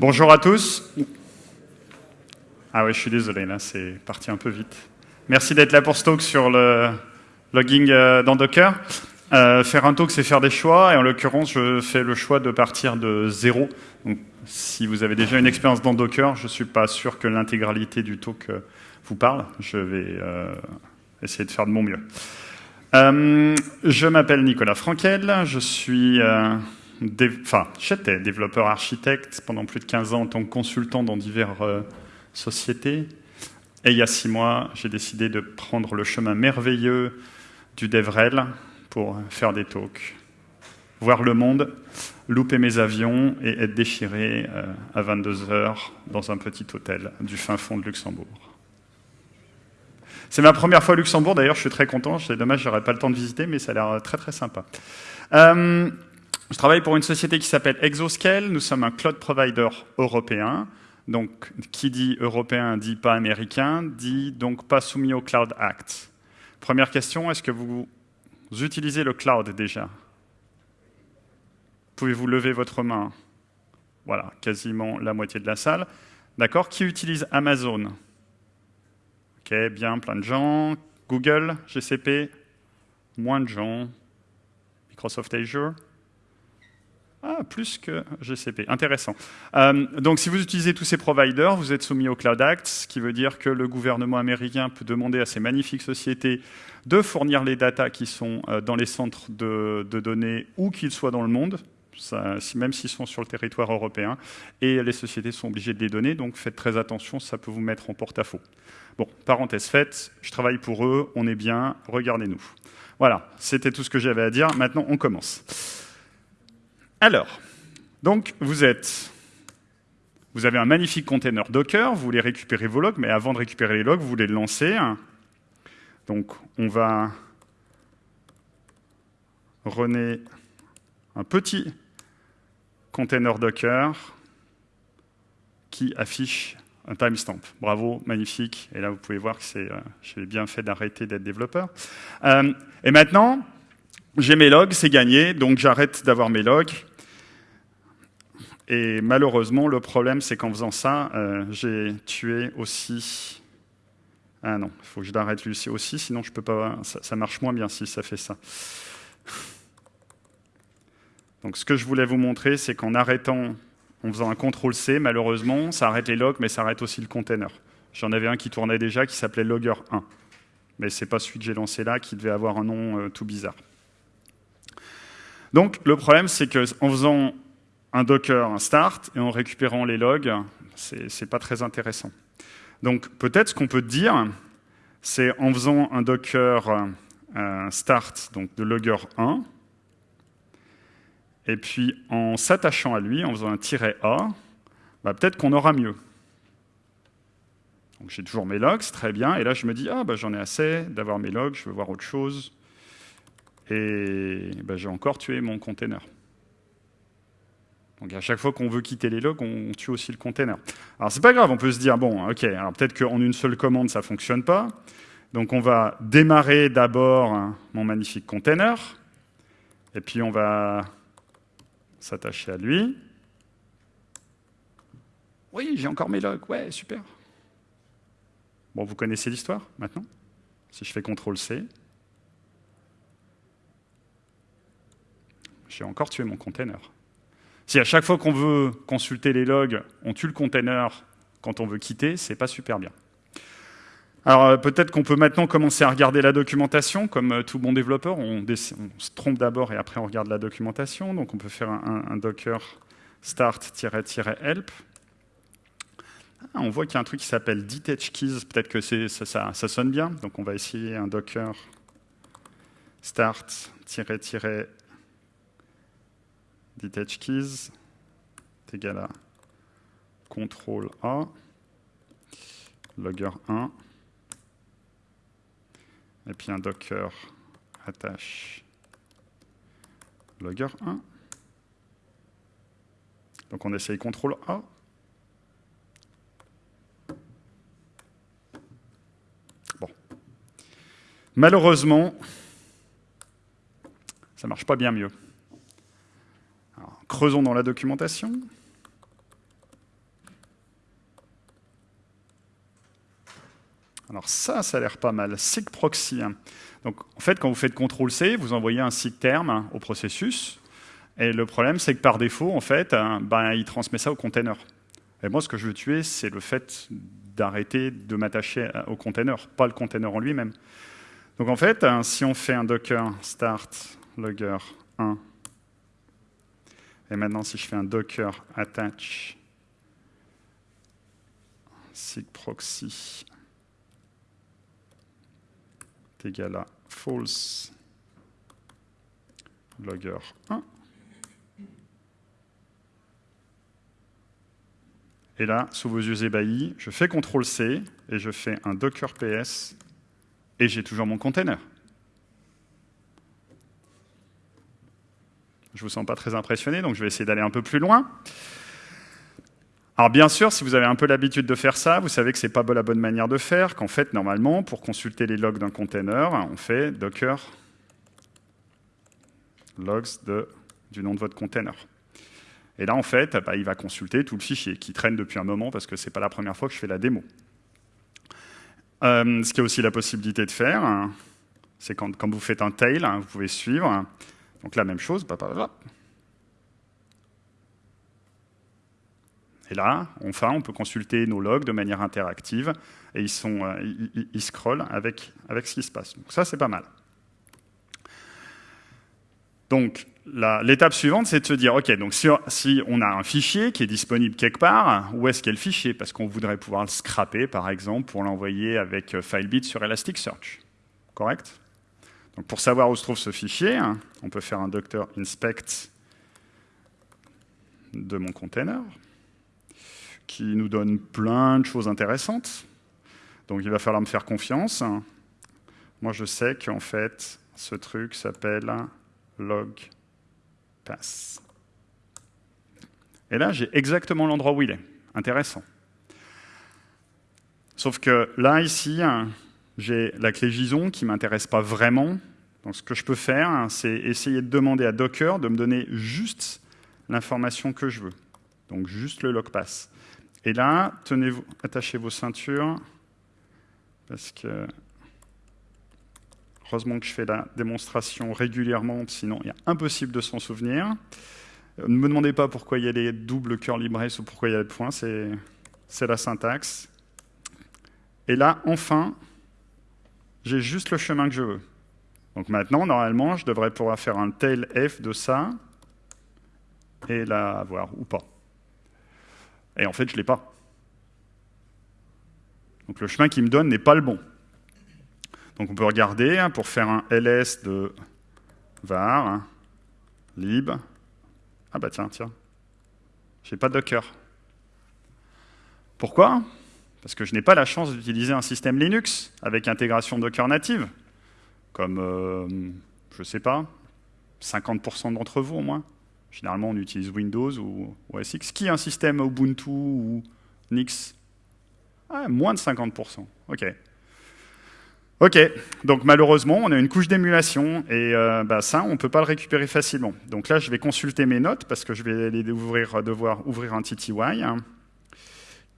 Bonjour à tous. Ah oui, je suis désolé, là, c'est parti un peu vite. Merci d'être là pour ce talk sur le logging euh, dans Docker. Euh, faire un talk, c'est faire des choix, et en l'occurrence, je fais le choix de partir de zéro. Donc, si vous avez déjà une expérience dans Docker, je ne suis pas sûr que l'intégralité du talk euh, vous parle. Je vais essayer de faire de mon mieux. je m'appelle Nicolas Frankel, je suis enfin, j'étais développeur architecte pendant plus de 15 ans en tant que consultant dans diverses euh, sociétés. Et il y a six mois, j'ai décidé de prendre le chemin merveilleux du DevRel pour faire des talks, voir le monde, louper mes avions et être déchiré euh, à 22 heures dans un petit hôtel du fin fond de Luxembourg. C'est ma première fois au Luxembourg, d'ailleurs je suis très content, c'est dommage, j'aurais pas le temps de visiter, mais ça a l'air très très sympa. Euh, je travaille pour une société qui s'appelle Exoscale. Nous sommes un cloud provider européen. Donc, qui dit européen dit pas américain, dit donc pas soumis au Cloud Act. Première question, est-ce que vous utilisez le cloud déjà? Pouvez-vous lever votre main? Voilà, quasiment la moitié de la salle. D'accord Qui utilise Amazon? Ok, bien, plein de gens. Google, GCP Moins de gens. Microsoft Azure ah, plus que GCP. Intéressant. Euh, donc, si vous utilisez tous ces providers, vous êtes soumis au Cloud Act, ce qui veut dire que le gouvernement américain peut demander à ces magnifiques sociétés de fournir les datas qui sont euh, dans les centres de, données où qu'ils soient dans le monde, même s'ils sont sur le territoire européen, et les sociétés sont obligées de les donner, donc faites très attention, ça peut vous mettre en porte-à-faux. Bon, parenthèse faite, je travaille pour eux, on est bien, regardez-nous. Voilà, c'était tout ce que j'avais à dire, maintenant on commence. Alors, donc vous êtes, vous avez un magnifique container Docker, vous voulez récupérer vos logs, mais avant de récupérer les logs, vous voulez le lancer. Donc on va runner un petit container Docker qui affiche un timestamp. Bravo, magnifique. Et là, vous pouvez voir que c'est, euh, j'ai bien fait d'arrêter d'être développeur. Euh, et maintenant, j'ai mes logs, c'est gagné, donc j'arrête d'avoir mes logs. Et malheureusement, le problème, c'est qu'en faisant ça, euh, j'ai tué aussi... Ah non, il faut que je l'arrête lui aussi, sinon je peux pas... Ça, marche moins bien si ça fait ça. Donc ce que je voulais vous montrer, c'est qu'en arrêtant, en faisant un CTRL-C, malheureusement, ça arrête les logs, mais ça arrête aussi le container. J'en avais un qui tournait déjà, qui s'appelait Logger1. Mais ce n'est pas celui que j'ai lancé là, qui devait avoir un nom euh, tout bizarre. Donc le problème, c'est qu'en faisant un Docker, un start, et en récupérant les logs, c'est pas très intéressant. Donc peut-être ce qu'on peut dire, c'est en faisant un Docker euh, start, donc de logger 1, et puis en s'attachant à lui, en faisant un tiret A, bah, peut-être qu'on aura mieux. J'ai toujours mes logs, très bien, et là je me dis, ah bah, j'en ai assez d'avoir mes logs, je veux voir autre chose, et bah, j'ai encore tué mon container. Donc à chaque fois qu'on veut quitter les logs, on tue aussi le container. Alors c'est pas grave, on peut se dire, bon, ok, alors peut-être qu'en une seule commande, ça fonctionne pas. Donc on va démarrer d'abord mon magnifique container, et puis on va s'attacher à lui. Oui, j'ai encore mes logs, ouais, super. Bon, vous connaissez l'histoire maintenant? Si je fais CTRL-C, j'ai encore tué mon container. Si à chaque fois qu'on veut consulter les logs, on tue le container quand on veut quitter, c'est pas super bien. Alors euh, peut-être qu'on peut maintenant commencer à regarder la documentation, comme euh, tout bon développeur, on, se trompe d'abord et après on regarde la documentation. Donc on peut faire un, docker start-help. Ah, on voit qu'il y a un truc qui s'appelle detach keys, peut-être que ça, ça, sonne bien. Donc on va essayer un docker start-help detach keys est égal à contrôle A, logger 1, et puis un docker attache logger 1. Donc on essaye contrôle A. Bon. Malheureusement, ça marche pas bien mieux Creusons dans la documentation. Alors ça, ça a l'air pas mal. SIG proxy. Donc en fait, quand vous faites CTRL-C, vous envoyez un SIG terme au processus. Et le problème, c'est que par défaut, en fait, euh, ben, il transmet ça au container. Et moi, ce que je veux tuer, c'est le fait d'arrêter de m'attacher euh, au container, pas le container en lui-même. Donc en fait, euh, si on fait un docker start logger 1 et maintenant si je fais un docker attach sig proxy égal à false logger 1, Et là, sous vos yeux ébahis, je fais CTRL-C et je fais un docker ps et j'ai toujours mon container. Je ne vous sens pas très impressionné, donc je vais essayer d'aller un peu plus loin. Alors bien sûr, si vous avez un peu l'habitude de faire ça, vous savez que ce n'est pas la bonne manière de faire, qu'en fait, normalement, pour consulter les logs d'un container, on fait docker logs du nom de votre container. Et là, en fait, bah, il va consulter tout le fichier qui traîne depuis un moment parce que ce n'est pas la première fois que je fais la démo. Euh, ce qui a aussi la possibilité de faire, hein, c'est quand, quand, vous faites un tail, hein, vous pouvez suivre. Donc la même chose. Et là, enfin, on peut consulter nos logs de manière interactive et ils, sont, euh, ils, scrollent avec, avec ce qui se passe. Donc ça, c'est pas mal. Donc, l'étape suivante, c'est de se dire, OK, donc si, on a un fichier qui est disponible quelque part, où est-ce qu'est le fichier? Parce qu'on voudrait pouvoir le scraper, par exemple, pour l'envoyer avec euh, FileBit sur Elasticsearch. Correct? Pour savoir où se trouve ce fichier, hein, on peut faire un docteur inspect de mon container, qui nous donne plein de choses intéressantes. Donc il va falloir me faire confiance. Moi, je sais qu'en fait, ce truc s'appelle log pass. Et là, j'ai exactement l'endroit où il est. Intéressant. Sauf que là, ici, j'ai la clé JSON qui ne m'intéresse pas vraiment. Donc ce que je peux faire, c'est essayer de demander à Docker de me donner juste l'information que je veux. Donc juste le log pass. Et là, tenez-vous, attachez vos ceintures, parce que Heureusement que je fais la démonstration régulièrement, sinon il est impossible de s'en souvenir. Euh, ne me demandez pas pourquoi il y a les doubles curly braces ou pourquoi il y a les points, c'est la syntaxe. Et là, enfin, j'ai juste le chemin que je veux. Donc maintenant, normalement, je devrais pouvoir faire un tail f de ça et la avoir ou pas. Et en fait, je ne l'ai pas. Donc le chemin qu'il me donne n'est pas le bon. Donc on peut regarder hein, pour faire un ls de var, hein, lib. Ah bah tiens, tiens, j'ai pas de Docker. Pourquoi? Parce que je n'ai pas la chance d'utiliser un système Linux avec intégration Docker native, comme, euh, je ne sais pas, 50% d'entre vous au moins. Généralement, on utilise Windows ou OS X. Qui a un système Ubuntu ou Nix? Ah, Moins de 50%. OK. Ok, donc malheureusement, on a une couche d'émulation et euh, bah, ça, on ne peut pas le récupérer facilement. Donc là, je vais consulter mes notes parce que je vais aller devoir ouvrir un TTY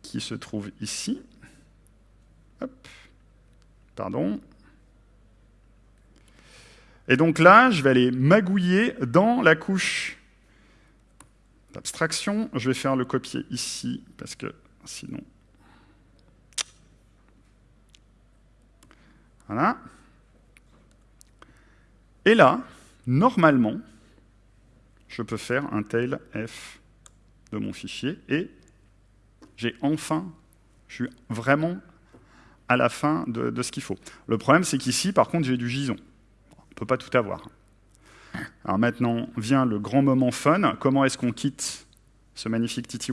qui se trouve ici. Pardon. Et donc là, je vais aller magouiller dans la couche d'abstraction. Je vais faire le copier ici parce que sinon, Voilà. Et là, normalement, je peux faire un tail f de mon fichier et j'ai enfin, je suis vraiment à la fin de, ce qu'il faut. Le problème, c'est qu'ici, par contre, j'ai du JSON. On ne peut pas tout avoir. Alors maintenant vient le grand moment fun. Comment est-ce qu'on quitte ce magnifique TTY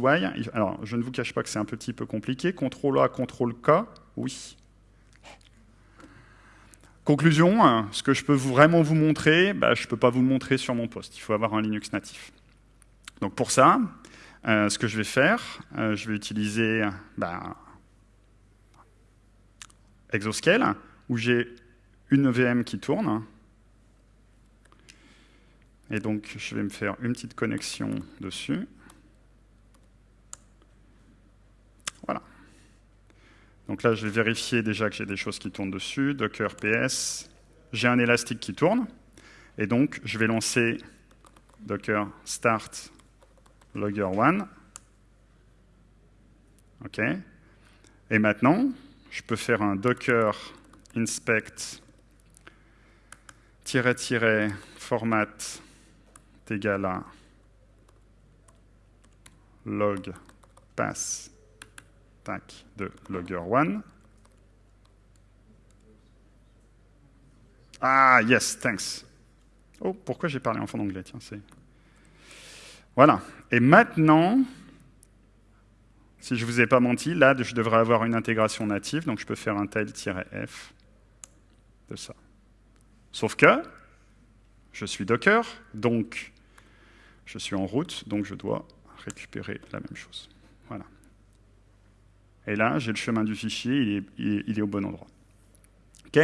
Alors, je ne vous cache pas que c'est un petit peu compliqué. CTRL A, CTRL K, oui. Conclusion, hein, ce que je peux vraiment vous montrer, bah, je ne peux pas vous le montrer sur mon poste. Il faut avoir un Linux natif. Donc pour ça, euh, ce que je vais faire, euh, je vais utiliser bah, Exoscale, où j'ai une VM qui tourne. Et donc, je vais me faire une petite connexion dessus. Voilà. Donc là, je vais vérifier déjà que j'ai des choses qui tournent dessus. Docker PS. J'ai un élastique qui tourne. Et donc, je vais lancer docker start logger1. OK. Et maintenant, je peux faire un docker inspect format égal à log pass tac, de logger1. Ah, yes, thanks. Oh, pourquoi j'ai parlé en fond anglais Tiens, c'est... Voilà. Et maintenant, si je ne vous ai pas menti, là, je devrais avoir une intégration native, donc je peux faire un tail-f de ça. Sauf que, je suis Docker, donc je suis en route, donc je dois récupérer la même chose. Voilà. Et là, j'ai le chemin du fichier, il est, au bon endroit. OK?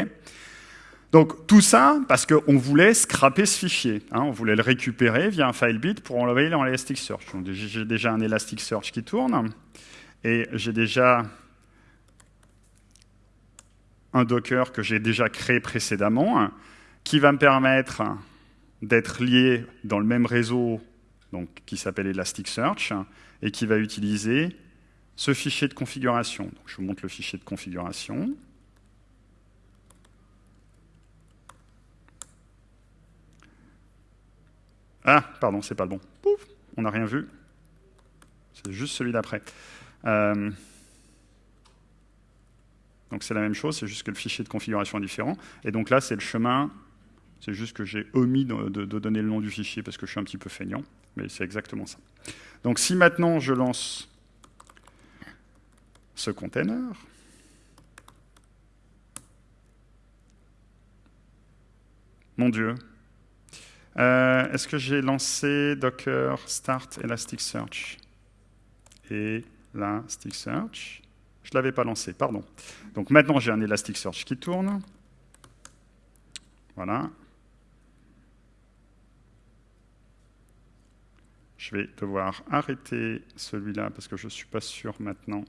Donc tout ça parce qu'on voulait scraper ce fichier. Hein. on voulait le récupérer via un file bit pour l'envoyer dans l'Elasticsearch. J'ai déjà un Elasticsearch qui tourne et j'ai déjà un Docker que j'ai déjà créé précédemment qui va me permettre d'être lié dans le même réseau donc, qui s'appelle Elasticsearch et qui va utiliser ce fichier de configuration. Je vous montre le fichier de configuration. Ah, pardon, c'est pas le bon. Pouf, on n'a rien vu. C'est juste celui d'après. Euh, donc c'est la même chose, c'est juste que le fichier de configuration est différent. Et donc là, c'est le chemin. C'est juste que j'ai omis de, de, donner le nom du fichier parce que je suis un petit peu feignant. Mais c'est exactement ça. Donc si maintenant je lance ce container, mon Dieu, euh, est-ce que j'ai lancé Docker Start Elasticsearch? Elasticsearch? Je ne l'avais pas lancé, pardon. Donc maintenant, j'ai un Elasticsearch qui tourne. Voilà. Je vais devoir arrêter celui-là parce que je ne suis pas sûr maintenant.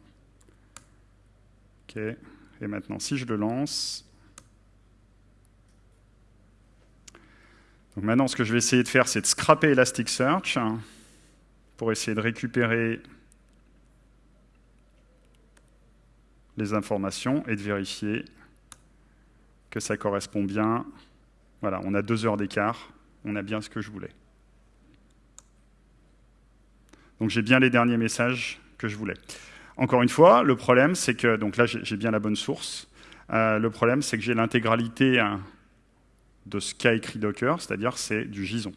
OK. Et maintenant, si je le lance, Donc maintenant, ce que je vais essayer de faire, c'est de scraper Elasticsearch pour essayer de récupérer les informations et de vérifier que ça correspond bien. Voilà, on a deux heures d'écart, on a bien ce que je voulais. Donc j'ai bien les derniers messages que je voulais. Encore une fois, le problème, c'est que, donc là j'ai bien la bonne source, euh, le problème c'est que j'ai l'intégralité hein, de ce qu'a écrit Docker, c'est-à-dire c'est du JSON.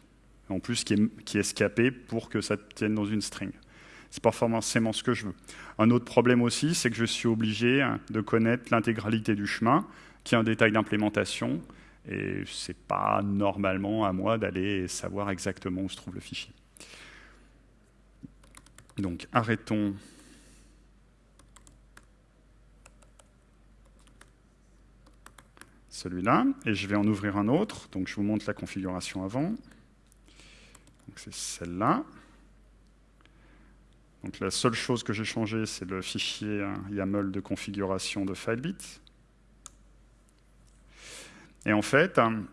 En plus, qui est, qui est scapé pour que ça tienne dans une string. C'est pas forcément ce que je veux. Un autre problème aussi, c'est que je suis obligé hein, de connaître l'intégralité du chemin, qui est un détail d'implémentation, et c'est pas normalement à moi d'aller savoir exactement où se trouve le fichier. Donc arrêtons celui-là, et je vais en ouvrir un autre. Donc je vous montre la configuration avant. C'est celle-là. Donc la seule chose que j'ai changé, c'est le fichier hein, YAML de configuration de FileBit. Et en fait, hein,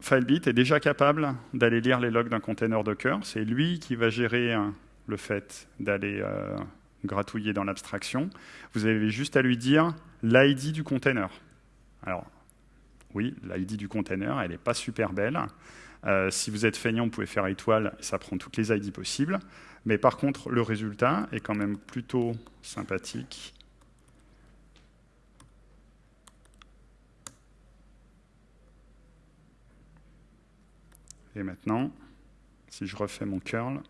FileBit est déjà capable d'aller lire les logs d'un container Docker. C'est lui qui va gérer hein, le fait d'aller euh, gratouiller dans l'abstraction. Vous avez juste à lui dire l'ID du container. Alors, oui, l'ID du container, elle n'est pas super belle. Euh, si vous êtes feignant, vous pouvez faire étoile, ça prend toutes les ID possibles. Mais par contre, le résultat est quand même plutôt sympathique. Et maintenant, si je refais mon curl,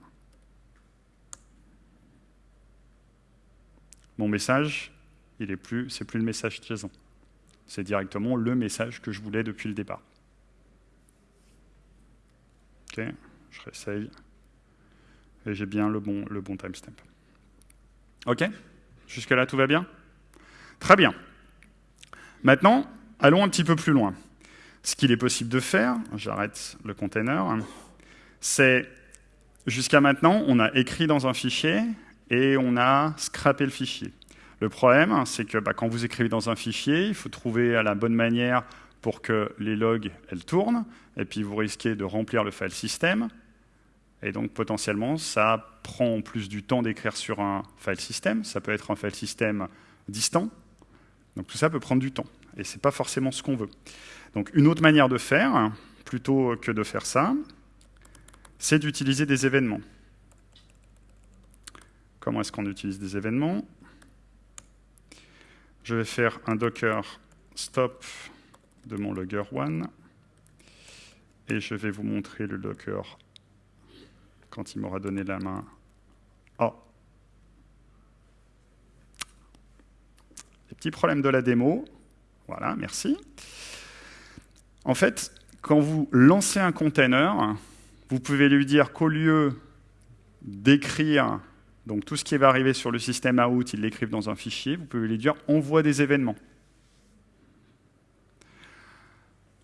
mon message, il est plus, c'est plus le message JSON. C'est directement le message que je voulais depuis le départ. Ok, je réessaye. Et j'ai bien le bon, le bon timestamp. Ok Jusque-là, tout va bien? Très bien. Maintenant, allons un petit peu plus loin. Ce qu'il est possible de faire, j'arrête le container, c'est jusqu'à maintenant, on a écrit dans un fichier et on a scrappé le fichier. Le problème, c'est que bah, quand vous écrivez dans un fichier, il faut trouver la bonne manière pour que les logs elles tournent, et puis vous risquez de remplir le file system, et donc potentiellement ça prend plus du temps d'écrire sur un file system, ça peut être un file system distant, donc tout ça peut prendre du temps, et ce n'est pas forcément ce qu'on veut. Donc une autre manière de faire, plutôt que de faire ça, c'est d'utiliser des événements. Comment est-ce qu'on utilise des événements? Je vais faire un docker stop de mon logger one et je vais vous montrer le docker quand il m'aura donné la main. Oh Les petits problèmes de la démo. Voilà, merci. En fait, quand vous lancez un container, vous pouvez lui dire qu'au lieu d'écrire donc tout ce qui va arriver sur le système out, il l'écrive dans un fichier, vous pouvez lui dire envoie des événements.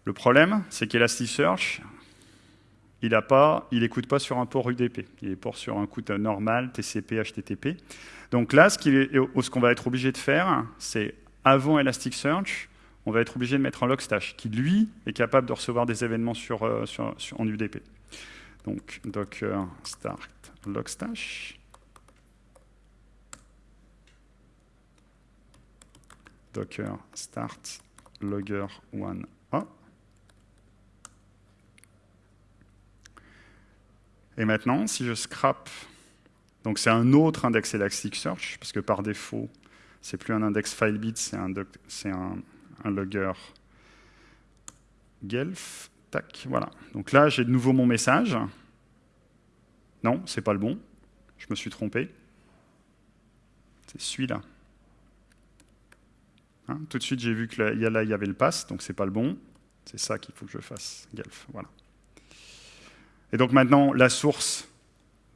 Le problème, c'est qu'Elasticsearch, il n'écoute pas, pas sur un port UDP, il est port sur un coup normal, TCP, HTTP. Donc là, ce qu'on va être obligé de faire, c'est avant Elasticsearch, on va être obligé de mettre un logstash qui, lui, est capable de recevoir des événements sur, euh, en UDP. Donc, docker start logstash. Docker start logger one a. Et maintenant, si je scrape, donc c'est un autre index Elasticsearch, parce que par défaut, c'est plus un index FileBit, c'est un, un, un logger Guelph. Tac, voilà. Donc là, j'ai de nouveau mon message. Non, c'est pas le bon. Je me suis trompé. C'est celui-là. Hein, tout de suite, j'ai vu que là, il y avait le pass, donc c'est pas le bon. C'est ça qu'il faut que je fasse, Guelph. Voilà. Et donc maintenant, la source,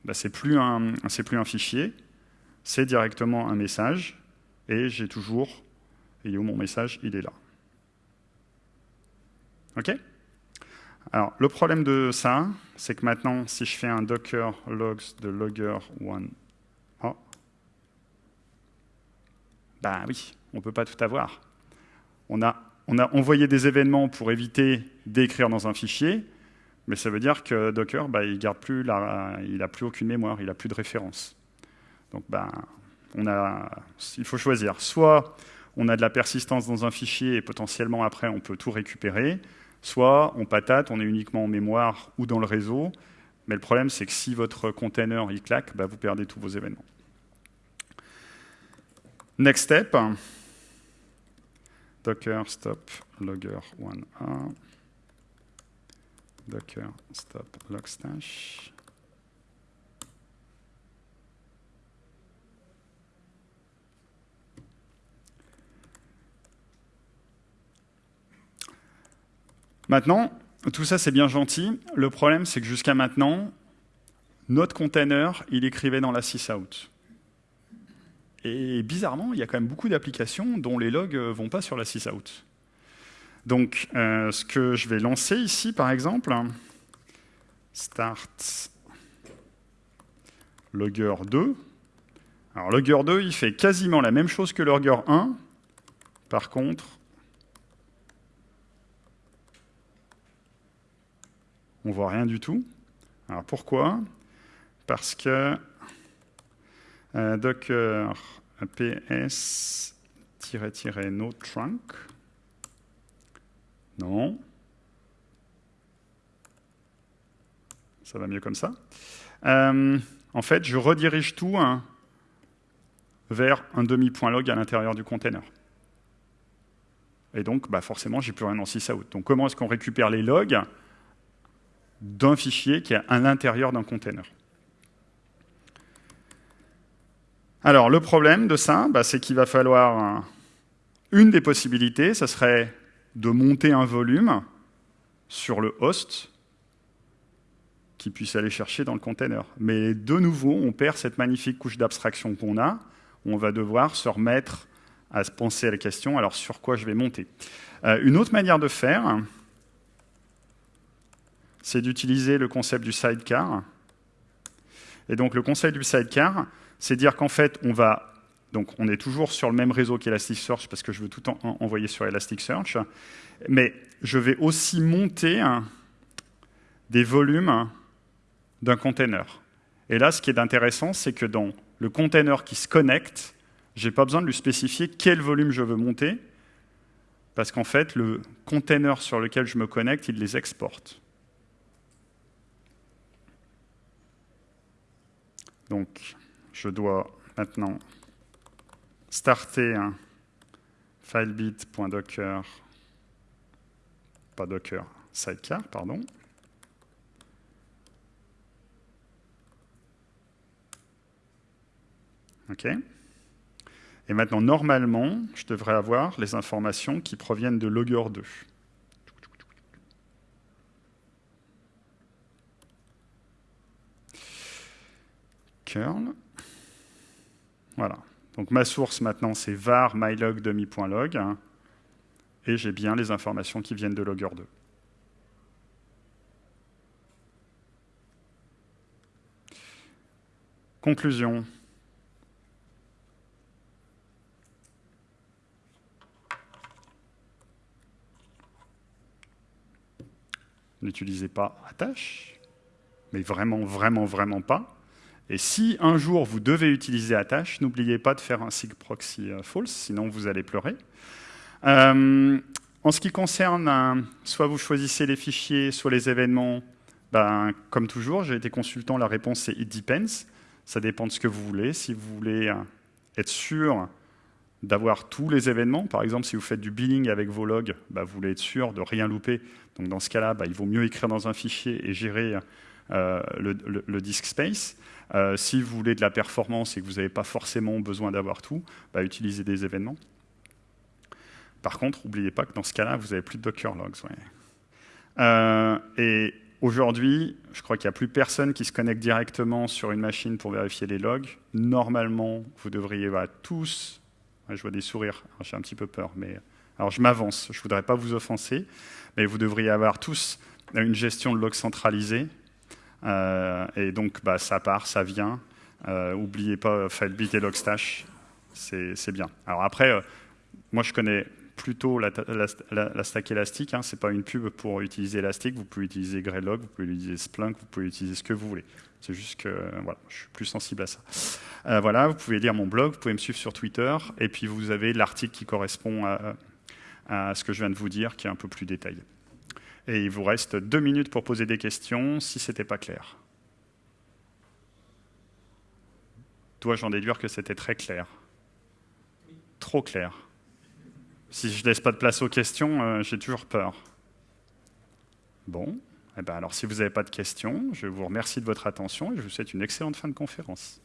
bah, c'est plus, un, plus un fichier, c'est directement un message, et j'ai toujours, et où mon message, il est là. OK? Alors, le problème de ça, c'est que maintenant, si je fais un docker logs de logger one, oh, bah oui, on ne peut pas tout avoir. On a, envoyé des événements pour éviter d'écrire dans un fichier, mais ça veut dire que Docker, bah, il garde plus n'a plus aucune mémoire, il n'a plus de référence. Donc, bah, on a, il faut choisir. Soit on a de la persistance dans un fichier et potentiellement après on peut tout récupérer, soit on patate, on est uniquement en mémoire ou dans le réseau. Mais le problème, c'est que si votre container il claque, vous perdez tous vos événements. Next step, docker stop logger 1a docker stop logstash. Maintenant, tout ça c'est bien gentil. Le problème c'est que jusqu'à maintenant, notre container, il écrivait dans la sysout. Et bizarrement, il y a quand même beaucoup d'applications dont les logs ne vont pas sur la sysout. Donc, euh, ce que je vais lancer ici, par exemple, start logger 2. Alors, logger 2, il fait quasiment la même chose que logger 1. Par contre, on voit rien du tout. Alors, pourquoi? Parce que euh, docker ps-no trunk non. Ça va mieux comme ça. Euh, en fait, je redirige tout vers un demi-point log à l'intérieur du container. Et donc, bah forcément, j'ai plus rien en sysout. Donc, comment est-ce qu'on récupère les logs d'un fichier qui est à l'intérieur d'un container? Alors, le problème de ça, bah, c'est qu'il va falloir... une des possibilités, ce serait de monter un volume sur le host qui puisse aller chercher dans le container. Mais de nouveau, on perd cette magnifique couche d'abstraction qu'on a. On va devoir se remettre à se penser à la question, alors sur quoi je vais monter euh, Une autre manière de faire, c'est d'utiliser le concept du sidecar. Et donc le concept du sidecar, c'est dire qu'en fait, on va Donc on est toujours sur le même réseau qu'Elasticsearch parce que je veux tout en envoyer sur Elasticsearch. Mais je vais aussi monter des volumes d'un container. Et là, ce qui est intéressant, c'est que dans le container qui se connecte, je n'ai pas besoin de lui spécifier quel volume je veux monter, parce qu'en fait, le container sur lequel je me connecte, il les exporte. Donc, je dois maintenant starter un filebit.docker, pas docker, sidecar, pardon. OK Et maintenant, normalement, je devrais avoir les informations qui proviennent de logger 2. Curl. Voilà. Donc ma source maintenant, c'est var mylog demi.log. Hein, et j'ai bien les informations qui viennent de logger 2. Conclusion. N'utilisez pas attache, mais vraiment, vraiment, vraiment pas. Et si un jour vous devez utiliser attache, n'oubliez pas de faire un sig proxy euh, false, sinon vous allez pleurer. Euh, en ce qui concerne, soit vous choisissez les fichiers, soit les événements, ben, comme toujours, j'ai été consultant, la réponse c'est it depends. Ça dépend de ce que vous voulez. Si vous voulez euh, être sûr d'avoir tous les événements. Par exemple, si vous faites du billing avec vos logs, bah, vous voulez être sûr de rien louper. Donc dans ce cas-là, bah, il vaut mieux écrire dans un fichier et gérer euh, le, disk space. Euh, si vous voulez de la performance et que vous n'avez pas forcément besoin d'avoir tout, bah, utilisez des événements. Par contre, n'oubliez pas que dans ce cas-là, vous n'avez plus de Docker logs. Euh, et aujourd'hui, je crois qu'il n'y a plus personne qui se connecte directement sur une machine pour vérifier les logs. Normalement, vous devriez tous je vois des sourires, j'ai un petit peu peur. Mais... Alors je m'avance, je ne voudrais pas vous offenser, mais vous devriez avoir tous une gestion de log centralisée. Euh, et donc bah, ça part, ça vient. Euh, oubliez pas FileBit et Logstash, c'est bien. Alors après, euh, moi je connais plutôt la, stack Elastic, hein, ce n'est pas une pub pour utiliser Elastic, vous pouvez utiliser Greylog, vous pouvez utiliser Splunk, vous pouvez utiliser ce que vous voulez. C'est juste que voilà, je suis plus sensible à ça. Euh, voilà, vous pouvez lire mon blog, vous pouvez me suivre sur Twitter, et puis vous avez l'article qui correspond à, ce que je viens de vous dire, qui est un peu plus détaillé. Et il vous reste deux minutes pour poser des questions, si ce n'était pas clair. Toi, j'en déduire que c'était très clair? Trop clair. Si je ne laisse pas de place aux questions, euh, j'ai toujours peur. Bon. Eh ben alors, si vous n'avez pas de questions, je vous remercie de votre attention et je vous souhaite une excellente fin de conférence.